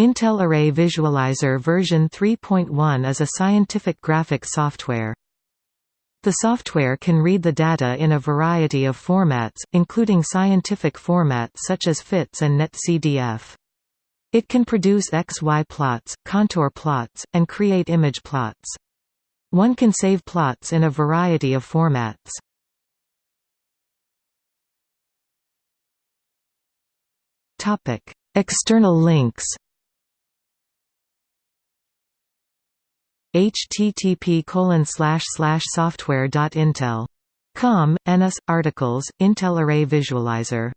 Intel Array Visualizer version 3.1 is a scientific graphic software. The software can read the data in a variety of formats, including scientific formats such as FITS and NetCDF. It can produce XY plots, contour plots, and create image plots. One can save plots in a variety of formats. External links http software.intel.com, NS, articles, Intel Array Visualizer